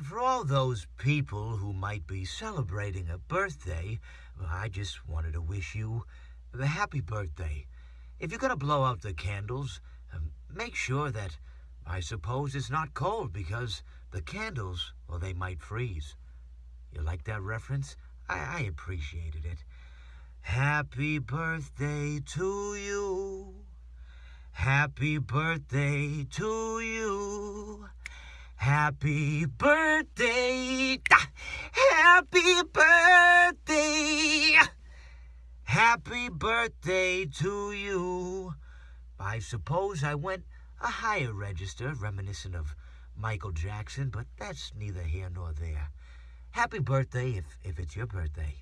And for all those people who might be celebrating a birthday, I just wanted to wish you a happy birthday. If you're going to blow out the candles, um, make sure that, I suppose, it's not cold because the candles, well, they might freeze. You like that reference? I, I appreciated it. Happy birthday to you. Happy birthday to you. Happy birthday. Happy birthday. Happy birthday to you. I suppose I went a higher register reminiscent of Michael Jackson, but that's neither here nor there. Happy birthday if, if it's your birthday.